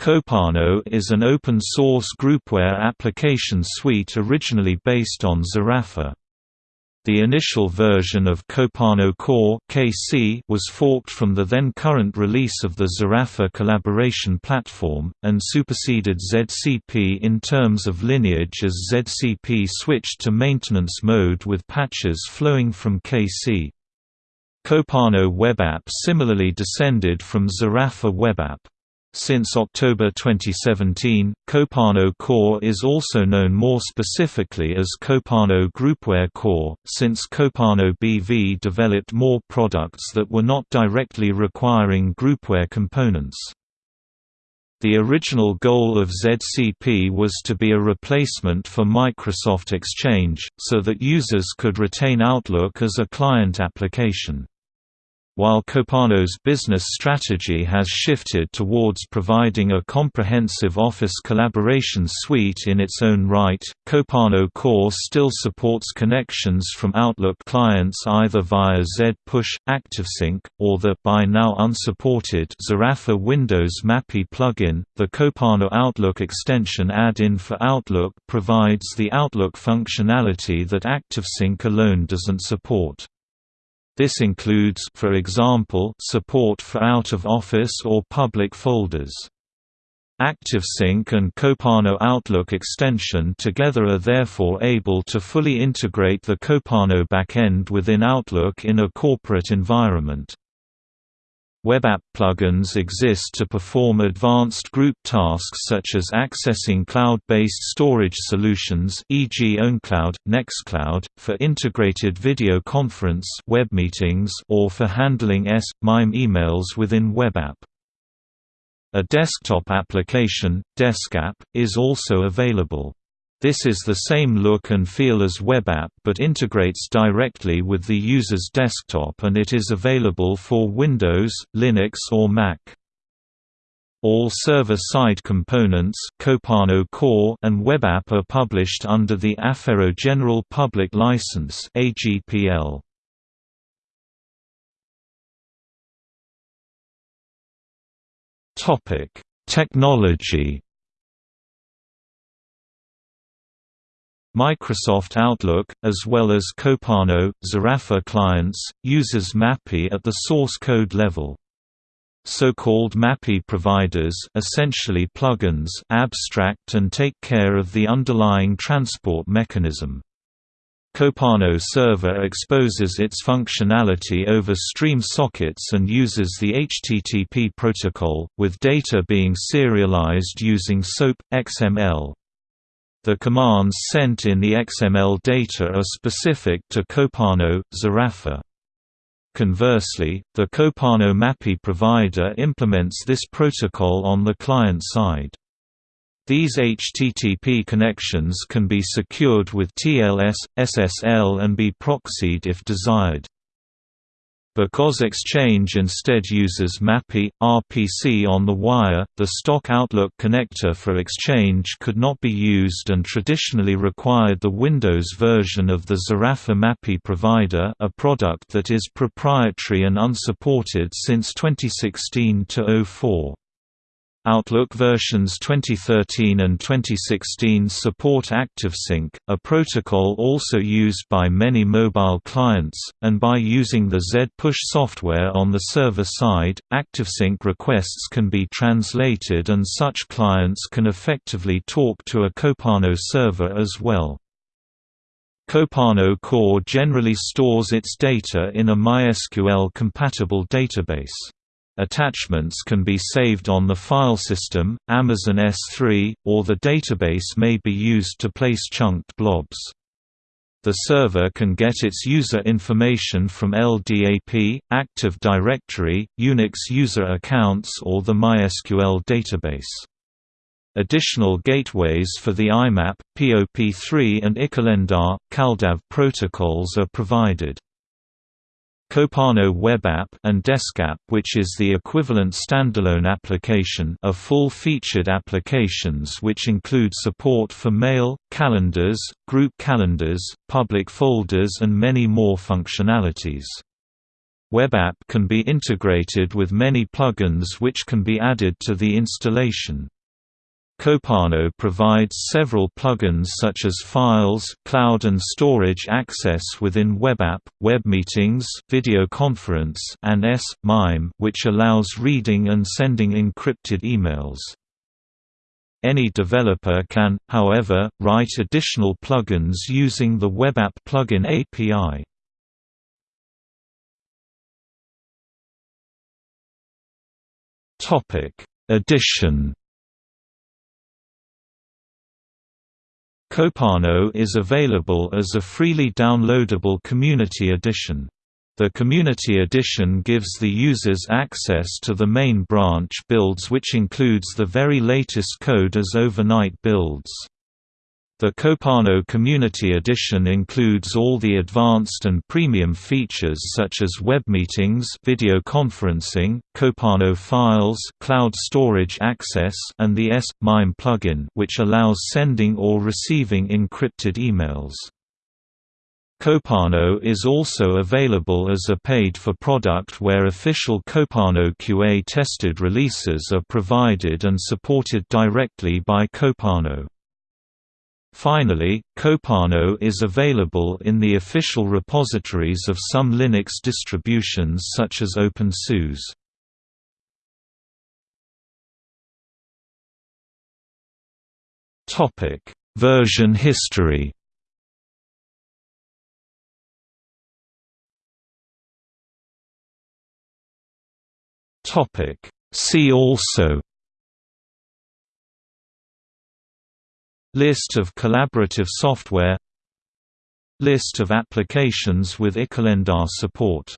Kopano is an open-source groupware application suite originally based on Zarafa. The initial version of Kopano Core (KC) was forked from the then current release of the Zarafa collaboration platform, and superseded ZCP in terms of lineage as ZCP switched to maintenance mode with patches flowing from KC. Kopano WebApp similarly descended from Zarafa WebApp. Since October 2017, Kopano Core is also known more specifically as Kopano Groupware Core, since Kopano BV developed more products that were not directly requiring groupware components. The original goal of ZCP was to be a replacement for Microsoft Exchange, so that users could retain Outlook as a client application. While Kopano's business strategy has shifted towards providing a comprehensive Office collaboration suite in its own right, Kopano Core still supports connections from Outlook clients either via Z-Push, ActiveSync, or the by now unsupported Zarafa Windows MAPI plugin. The Kopano Outlook extension add-in for Outlook provides the Outlook functionality that ActiveSync alone doesn't support. This includes for example, support for out-of-office or public folders. ActiveSync and Kopano Outlook extension together are therefore able to fully integrate the Kopano backend within Outlook in a corporate environment. WebApp plugins exist to perform advanced group tasks such as accessing cloud-based storage solutions e.g. OwnCloud, Nextcloud, for integrated video conference web meetings or for handling S/MIME emails within WebApp. A desktop application, DeskApp, is also available. This is the same look and feel as WebApp but integrates directly with the user's desktop and it is available for Windows, Linux or Mac. All server-side components Kopano Core and WebApp are published under the Affero General Public License AGPL. Topic: Technology Microsoft Outlook, as well as Kopano, Zarafa clients, uses MAPI at the source code level. So-called MAPI providers essentially plugins abstract and take care of the underlying transport mechanism. Kopano Server exposes its functionality over stream sockets and uses the HTTP protocol, with data being serialized using SOAP, XML. The commands sent in the XML data are specific to Kopano, Zarafa. Conversely, the Kopano MAPI provider implements this protocol on the client side. These HTTP connections can be secured with TLS, SSL and be proxied if desired. Because Exchange instead uses MAPI, RPC on the wire, the stock Outlook connector for Exchange could not be used and traditionally required the Windows version of the Zarafa MAPI provider a product that is proprietary and unsupported since 2016-04. Outlook versions 2013 and 2016 support ActiveSync, a protocol also used by many mobile clients, and by using the Z-Push software on the server side, ActiveSync requests can be translated and such clients can effectively talk to a Kopano server as well. Kopano Core generally stores its data in a MySQL-compatible database. Attachments can be saved on the file system, Amazon S3, or the database may be used to place chunked blobs. The server can get its user information from LDAP, Active Directory, Unix user accounts or the MySQL database. Additional gateways for the IMAP, POP3 and iCalendar, CalDAV protocols are provided. Kopano WebApp and DeskApp which is the equivalent standalone application are full-featured applications which include support for mail, calendars, group calendars, public folders and many more functionalities. WebApp can be integrated with many plugins which can be added to the installation. Kopano provides several plugins such as Files, Cloud and Storage Access within WebApp, WebMeetings, Video Conference, and S-MIME which allows reading and sending encrypted emails. Any developer can, however, write additional plugins using the WebApp plugin API. Topic: Addition Kopano is available as a freely downloadable Community Edition. The Community Edition gives the users access to the main branch builds which includes the very latest code as overnight builds. The Kopano Community Edition includes all the advanced and premium features such as web meetings, video conferencing, Kopano files, cloud storage access, and the S/MIME plugin, which allows sending or receiving encrypted emails. Kopano is also available as a paid-for product where official Kopano QA-tested releases are provided and supported directly by Kopano. Finally, Kopano is available in the official repositories of some Linux distributions such as OpenSUSE. Topic: Version history. Topic: See also List of collaborative software. List of applications with iCalendar support